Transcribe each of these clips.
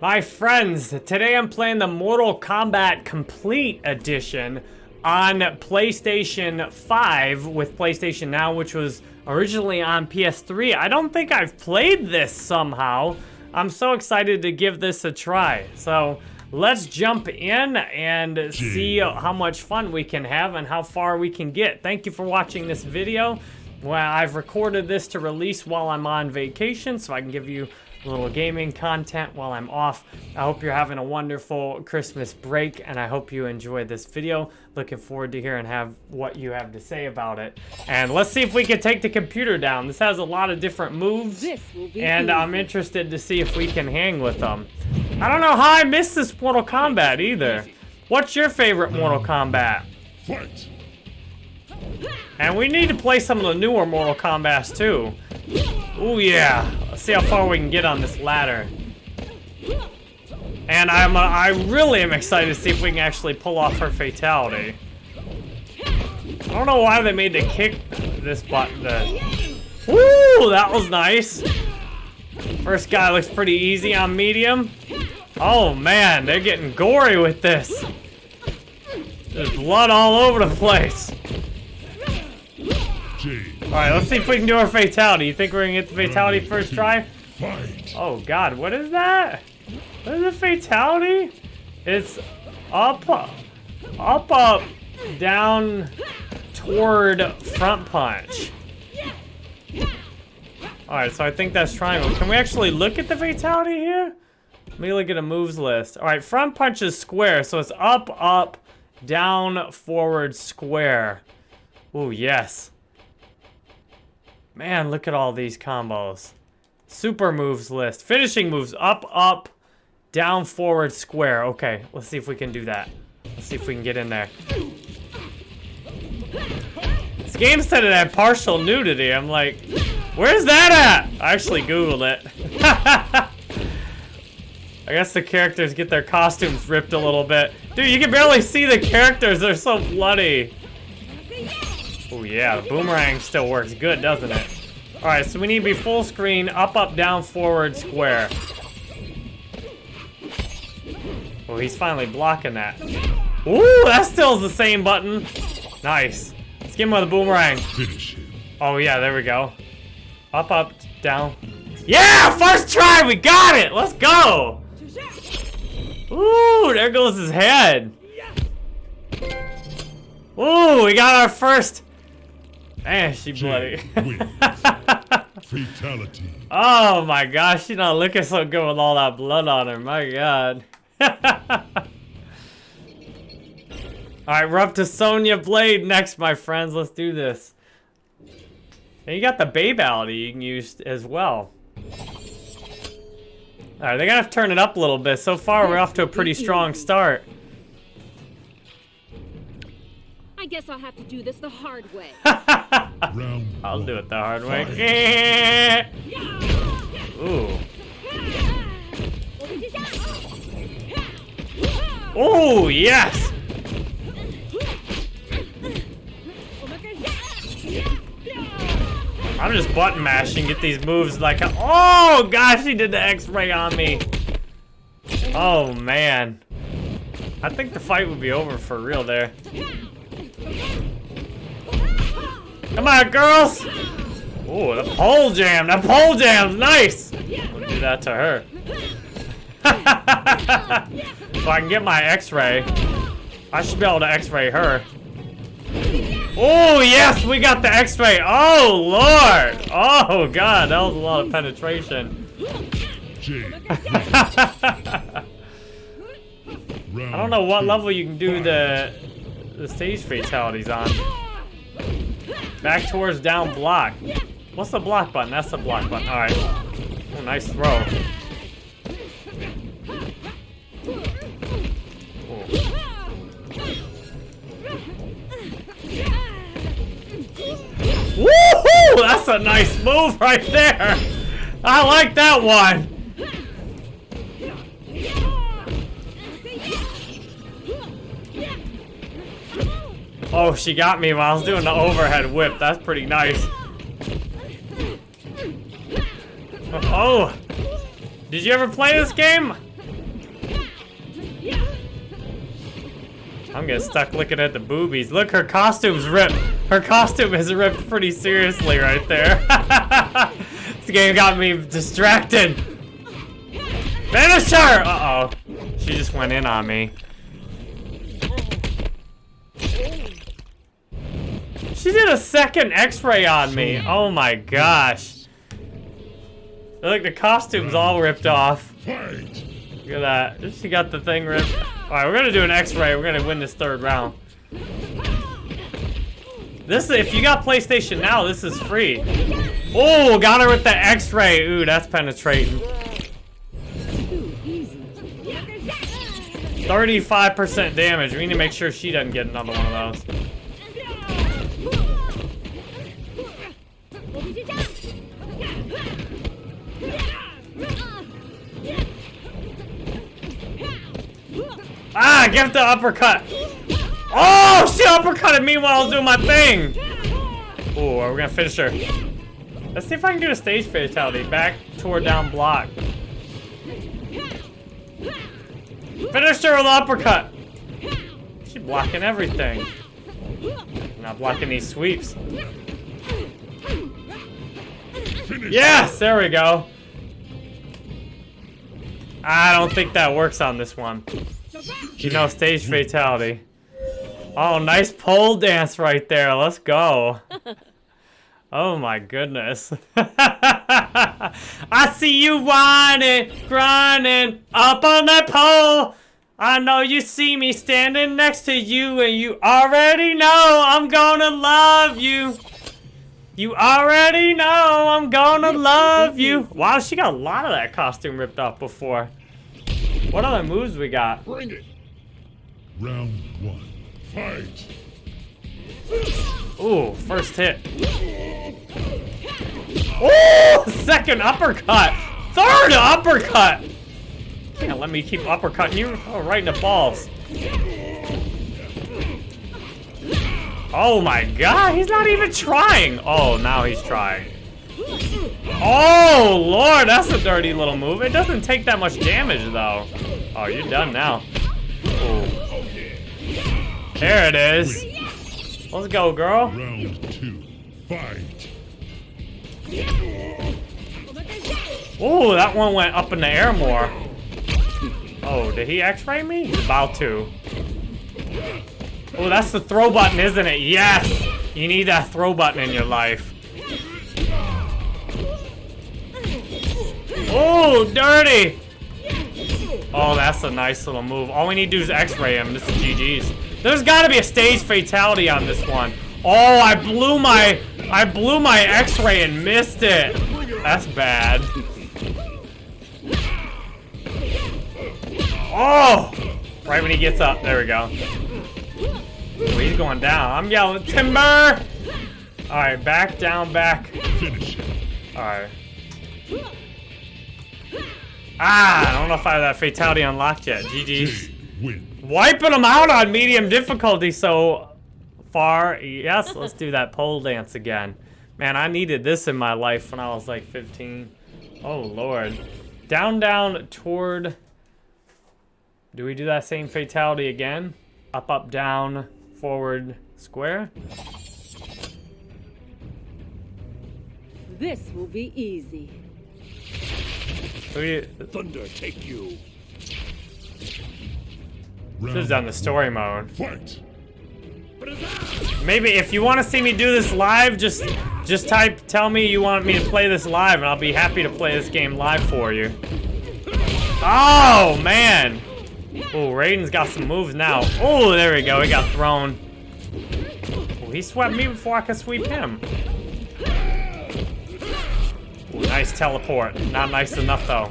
My friends, today I'm playing the Mortal Kombat Komplete Edition on PlayStation 5 with PlayStation Now, which was originally on PS3. I don't think I've played this somehow. I'm so excited to give this a try. So let's jump in and see how much fun we can have and how far we can get. Thank you for watching this video. Well, I've recorded this to release while I'm on vacation so I can give you little gaming content while I'm off. I hope you're having a wonderful Christmas break, and I hope you enjoyed this video. Looking forward to hearing have what you have to say about it. And let's see if we can take the computer down. This has a lot of different moves, and I'm interested to see if we can hang with them. I don't know how I missed this Mortal Kombat either. What's your favorite Mortal Kombat? Fight! And we need to play some of the newer Mortal Kombats too. Oh yeah. Let's see how far we can get on this ladder. And I'm uh, I really am excited to see if we can actually pull off her fatality. I don't know why they made the kick this button. The... Woo! That was nice. First guy looks pretty easy on medium. Oh man, they're getting gory with this. There's blood all over the place. Alright, let's see if we can do our fatality. You think we're gonna get the fatality first try? Oh god, what is that? What is a fatality? It's up, up, up, down, toward front punch. Alright, so I think that's triangle. Can we actually look at the fatality here? Let me look at a moves list. Alright, front punch is square, so it's up, up, down, forward, square. Oh yes. Man, look at all these combos. Super moves list. Finishing moves. Up, up, down, forward, square. Okay, let's see if we can do that. Let's see if we can get in there. This game said it had partial nudity. I'm like, where's that at? I actually Googled it. I guess the characters get their costumes ripped a little bit. Dude, you can barely see the characters. They're so bloody. Yeah, the boomerang still works good, doesn't it? Alright, so we need to be full screen, up, up, down, forward, square. Oh, he's finally blocking that. Ooh, that still is the same button. Nice. Let's get him with a boomerang. Finish him. Oh yeah, there we go. Up, up, down. Yeah, first try, we got it! Let's go! Ooh, there goes his head. Ooh, we got our first Man, she bloody. Fatality. oh my gosh, she's not looking so good with all that blood on her. My god. Alright, we're up to Sonya Blade next, my friends. Let's do this. And you got the Babality you can use as well. Alright, they gotta turn it up a little bit. So far, we're off to a pretty strong start. Guess I'll have to do this the hard way. I'll do it the hard way. Ooh. Ooh, yes! I'm just button mashing, get these moves like, oh gosh, he did the x-ray on me. Oh man. I think the fight would be over for real there. Come on, girls! Ooh, the pole jam! The pole jam's nice! We'll do that to her. so I can get my x-ray. I should be able to x-ray her. Oh, yes! We got the x-ray! Oh, Lord! Oh, God! That was a lot of penetration. I don't know what level you can do the the stage fatalities on. Back towards down block. What's the block button? That's the block button. Alright. Oh, nice throw. Woohoo! That's a nice move right there. I like that one. Oh, she got me while I was doing the overhead whip. That's pretty nice. Oh! Did you ever play this game? I'm getting stuck looking at the boobies. Look, her costume's ripped. Her costume is ripped pretty seriously right there. this game got me distracted. Finish her! Uh-oh. She just went in on me. She did a second x-ray on me. Oh my gosh. Look, the costume's all ripped off. Fight! Look at that. She got the thing ripped. Alright, we're gonna do an x-ray. We're gonna win this third round. This, if you got PlayStation Now, this is free. Oh, got her with the x-ray. Ooh, that's penetrating. 35% damage. We need to make sure she doesn't get another one of those. Ah, get the uppercut. Oh, she uppercutted me while I was doing my thing. Oh, we're gonna finish her. Let's see if I can get a stage fatality. Back toward down block. Finish her with the uppercut. She's blocking everything. Not blocking these sweeps. Yes, there we go. I don't think that works on this one. You know, stage fatality. Oh, nice pole dance right there. Let's go. Oh my goodness. I see you whining, grinding up on that pole. I know you see me standing next to you and you already know I'm gonna love you. You already know I'm gonna love you. Wow, she got a lot of that costume ripped off before. What other moves we got? Bring it! Round one. Fight! Ooh, first hit. Oh, second uppercut. Third uppercut. Can't let me keep uppercutting you. Oh, right in the balls. Oh my god, he's not even trying. Oh, now he's trying. Oh, lord, that's a dirty little move. It doesn't take that much damage, though. Oh, you're done now. Ooh. There it is. Let's go, girl. Round two. Fight! Ooh, that one went up in the air more. Oh, did he x-ray me? He's about to. Oh, that's the throw button, isn't it? Yes! You need that throw button in your life. Oh, dirty! Oh, that's a nice little move. All we need to do is x-ray him. This is GG's. There's got to be a stage fatality on this one. Oh, I blew my... I blew my x-ray and missed it. That's bad. Oh! Right when he gets up. There we go. Oh, he's going down. I'm yelling, Timber! Alright, back, down, back. Finish him! Alright. Ah, I don't know if I have that fatality unlocked yet. GG. Wiping them out on medium difficulty so far. Yes, let's do that pole dance again. Man, I needed this in my life when I was like 15. Oh, Lord. Down, down, toward... Do we do that same fatality again? Up, up, down, forward, square? This will be easy. You... Thunder take you. Round Should've done the story mode. Fight! Maybe if you want to see me do this live, just just type, tell me you want me to play this live, and I'll be happy to play this game live for you. Oh, man. Oh, Raiden's got some moves now. Oh, there we go. He got thrown. Oh, he swept me before I could sweep him. Ooh, nice teleport. Not nice enough, though.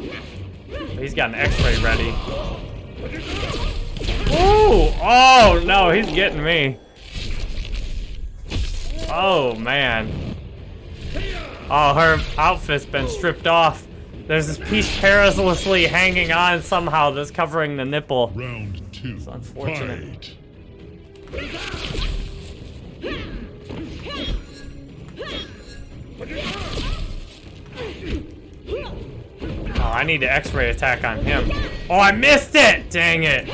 He's got an x-ray ready. Ooh! Oh, no, he's getting me. Oh, man. Oh, her outfit's been stripped off. There's this piece perilously hanging on somehow that's covering the nipple. Round two. It's unfortunate. Fight! Oh, I need to x-ray attack on him. Oh, I missed it! Dang it.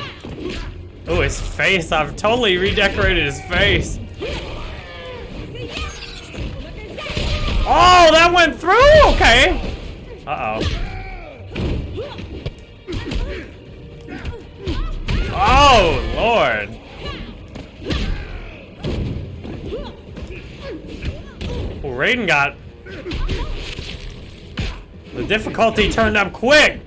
Oh, his face. I've totally redecorated his face. Oh, that went through? Okay. Uh-oh. Oh, Lord. Oh, Raiden got... The difficulty turned up quick.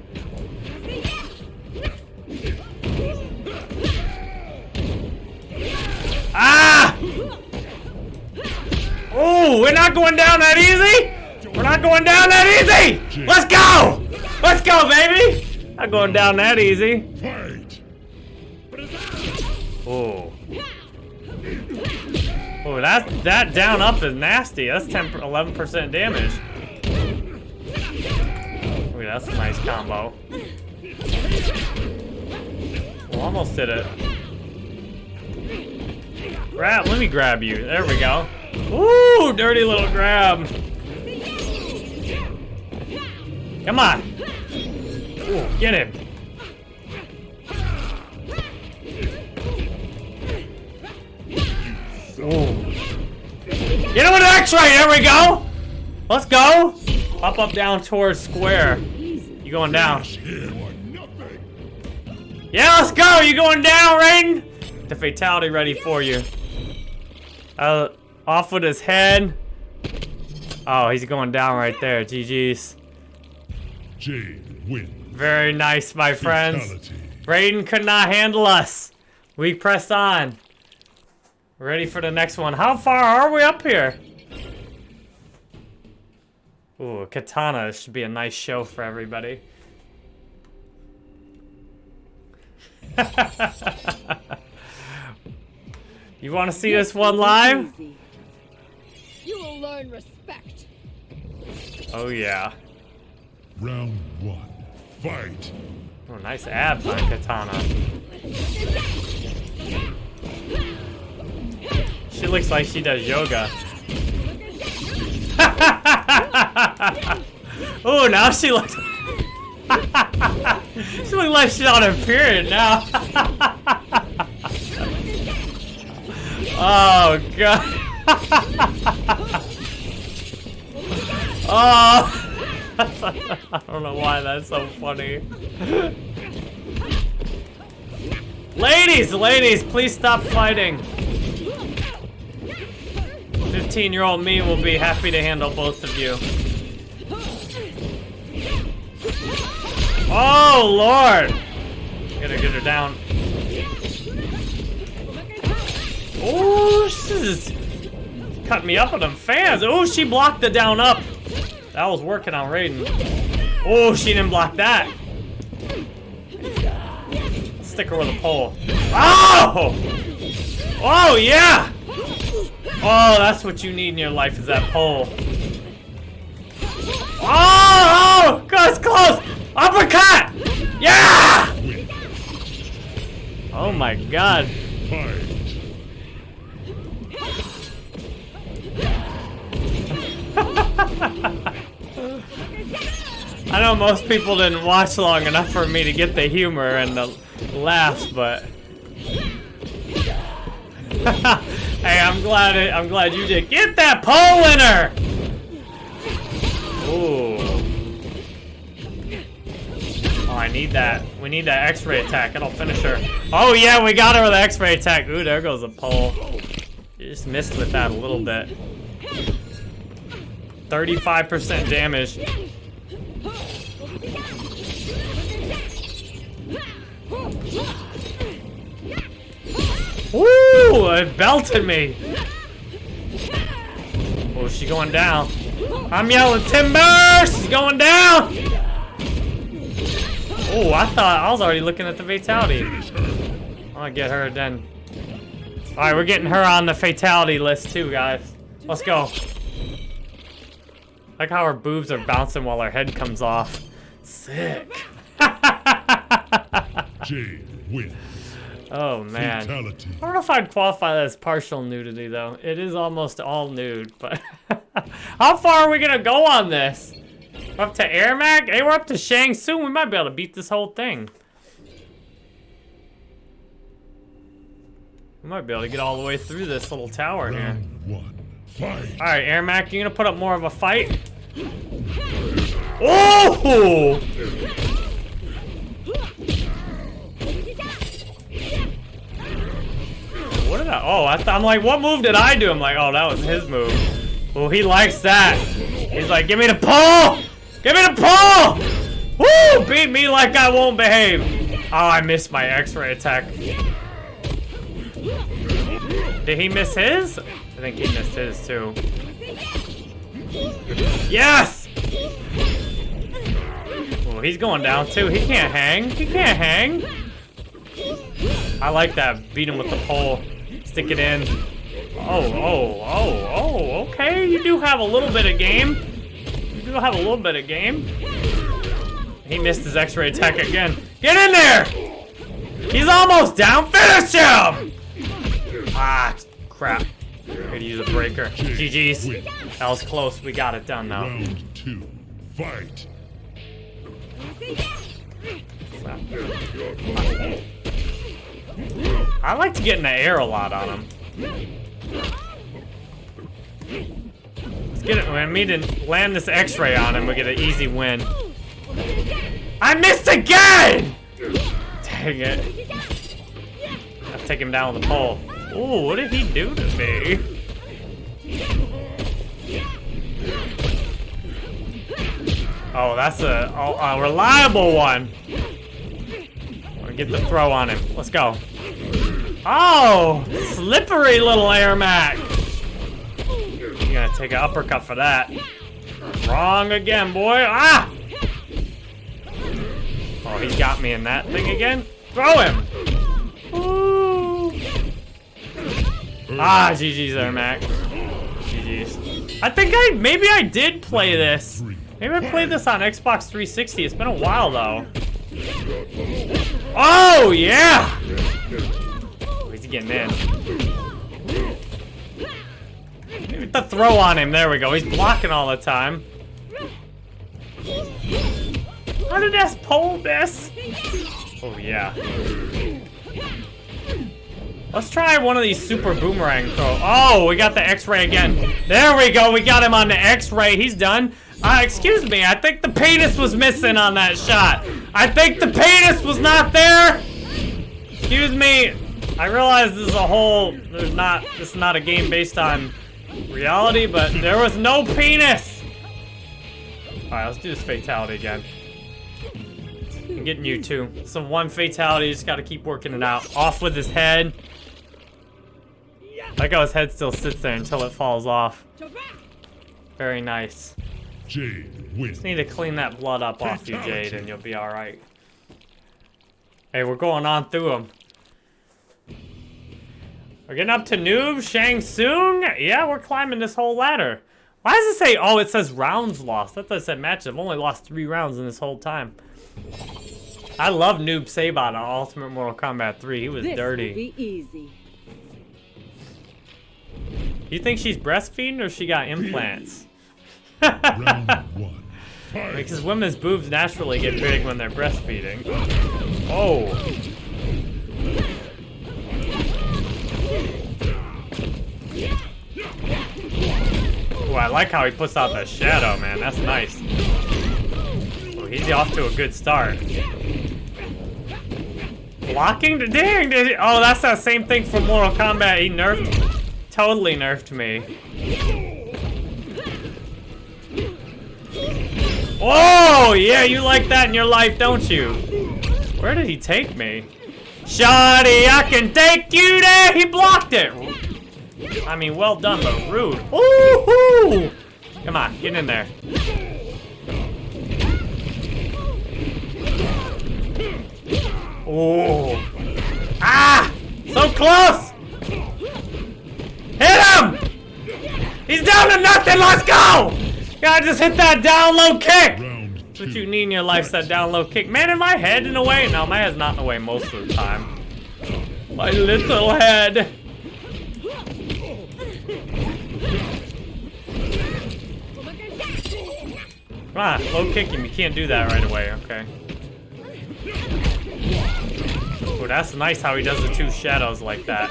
Ah! Oh, we're not going down that easy. We're not going down that easy. Let's go. Let's go, baby. Not going down that easy. Oh. Oh, that that down up is nasty. That's 10 11% damage. That's a nice combo. Oh, almost did it. Grab, let me grab you. There we go. Ooh, dirty little grab. Come on. Ooh, get him. Get him an X-ray. There we go. Let's go. Up, up, down towards square. You going down? Yeah, let's go. You going down, Raiden? The fatality ready for you. Uh, off with his head. Oh, he's going down right there. GG's. Jade wins. Very nice, my friends. Fatality. Raiden could not handle us. We press on. Ready for the next one. How far are we up here? Ooh, Kitana this should be a nice show for everybody. you want to see this one live? You will learn respect. Oh yeah. Round one. Fight! Oh, nice abs on Kitana. She looks like she does yoga. oh, now she looks. she looks like she's on her period now. oh god. oh. I don't know why that's so funny. ladies, ladies, please stop fighting. 15 year old me will be happy to handle both of you. Oh, Lord! Gotta get her down. Oh, is cutting me up with them fans. Oh, she blocked the down up. That was working on Raiden. Oh, she didn't block that. Stick her with a pole. Oh! Oh, yeah! Oh, that's what you need in your life is that pole. Oh, oh, that's close. Uppercut. Yeah. Oh my God. I know most people didn't watch long enough for me to get the humor and the laughs, but hey, I'm glad it, I'm glad you did. Get that pole winner. Ooh. Oh, I need that. We need that X-ray attack. It'll finish her. Oh yeah, we got her with the X-ray attack. Ooh, there goes a pole. You just missed with that a little bit. 35% damage. It belted me. Oh, she's going down? I'm yelling timber! She's going down! Oh, I thought I was already looking at the fatality. Gonna get her then. Alright, we're getting her on the fatality list too, guys. Let's go. Like how her boobs are bouncing while her head comes off. Sick. Jade wins. Oh man. Fatality. I don't know if I'd qualify that as partial nudity though. It is almost all nude, but how far are we gonna go on this? We're up to Ermac? Hey, we're up to Shang Tsung. We might be able to beat this whole thing. We might be able to get all the way through this little tower here. One. Fight. All right, Ermac, you gonna put up more of a fight? Oh! What did I? Oh, I I'm like, what move did I do? I'm like, oh, that was his move. Oh, he likes that. He's like, give me the pull! Give me the pull! Woo! Beat me like I won't behave. Oh, I missed my X-ray attack. Did he miss his? I think he missed his too. Yes! Oh, he's going down too. He can't hang. He can't hang. I like that. Beat him with the pole. Stick it in. Oh, oh, oh, oh, okay. You do have a little bit of game. You do have a little bit of game. He missed his x-ray attack again. Get in there! He's almost down. Finish him! Ah, crap. Could use a breaker. GG's. That was close. We got it done now. Round two. Fight. I like to get in the air a lot on him. Let's get it. We need to land this X-ray on him. We get an easy win. I missed again! Dang it. Let's take him down with the pole. Ooh, what did he do to me? Oh, that's a, a, a reliable one. Get the throw on him. Let's go. Oh, slippery little Ermac. You're gonna take an uppercut for that. Wrong again, boy. Ah! Oh, he got me in that thing again. Throw him. Ooh. Ah, GG's there, Mac. GG's. I think I, maybe I did play this. Maybe I played this on Xbox 360. It's been a while, though. Oh, yeah! Oh, he's getting in. Get the throw on him. There we go. He's blocking all the time. How did that pole this? Oh, yeah. Let's try one of these super boomerang throw. Oh, we got the x-ray again. There we go. We got him on the x-ray. He's done. Uh, excuse me. I think the penis was missing on that shot. I think the penis was not there. Excuse me. I realize this is a whole, there's not, this is not a game based on reality, but there was no penis. All right, let's do this fatality again. I'm getting you too. Some one fatality, just gotta keep working it out. Off with his head. Like how his head still sits there until it falls off. Very nice. Jade wins. Just need to clean that blood up off you, Jade, and you'll be alright. Hey, we're going on through them. We're getting up to Noob, Shang Tsung. Yeah, we're climbing this whole ladder. Why does it say, oh, it says rounds lost? That does said matches. I've only lost three rounds in this whole time. I love Noob Saibot on Ultimate Mortal Kombat 3. He was This dirty. will be easy. You think she's breastfeeding or she got implants? Round one. Because women's boobs naturally get big when they're breastfeeding. Oh. Oh, I like how he puts out the shadow, man. That's nice. Oh, he's off to a good start. Blocking? Dang! Did he, oh, that's that same thing from Mortal Kombat. He nerfed, totally nerfed me. Oh, yeah, you like that in your life, don't you? Where did he take me? Shoddy, I can take you there! He blocked it! I mean, well done, but rude. Ooh! Come on, get in there. Oh. Ah! So close! Hit him! He's down to nothing, let's go! Gotta just hit that down low kick! That's what you need in your life, that down low kick. Man, in my head in a way? No, my head's not in the way most of the time. My little head. Come on, low kick him. You can't do that right away, okay. Oh, that's nice how he does the two shadows like that.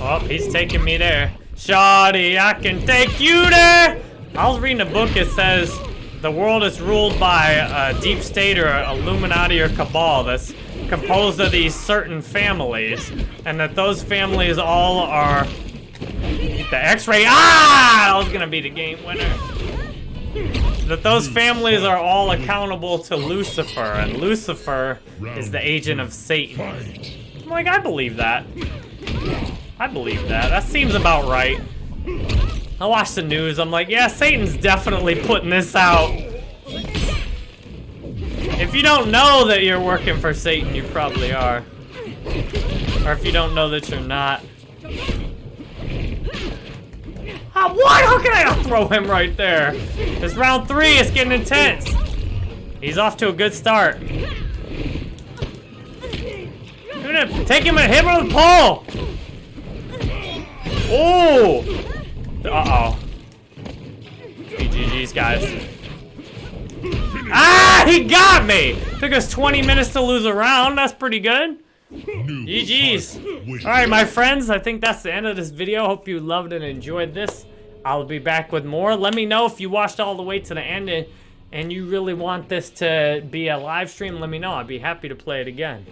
Oh, he's taking me there. Shoddy, I can take you there! I was reading a book, it says the world is ruled by a deep state or Illuminati or cabal that's composed of these certain families, and that those families all are the X-ray. Ah! That was gonna be the game winner. That those families are all accountable to Lucifer, and Lucifer is the agent of Satan. I'm like, I believe that. I believe that. That seems about right. I watch the news. I'm like, yeah, Satan's definitely putting this out. If you don't know that you're working for Satan, you probably are. Or if you don't know that you're not. Ah, what? How can I throw him right there? It's round three. It's getting intense. He's off to a good start. You're gonna take him and hit him with the pole. Oh! Uh-oh. GG's, guys. Ah, he got me! Took us 20 minutes to lose a round. That's pretty good. GG's. All right, my friends, I think that's the end of this video. Hope you loved and enjoyed this. I'll be back with more. Let me know if you watched all the way to the end and, and you really want this to be a live stream. Let me know. I'd be happy to play it again.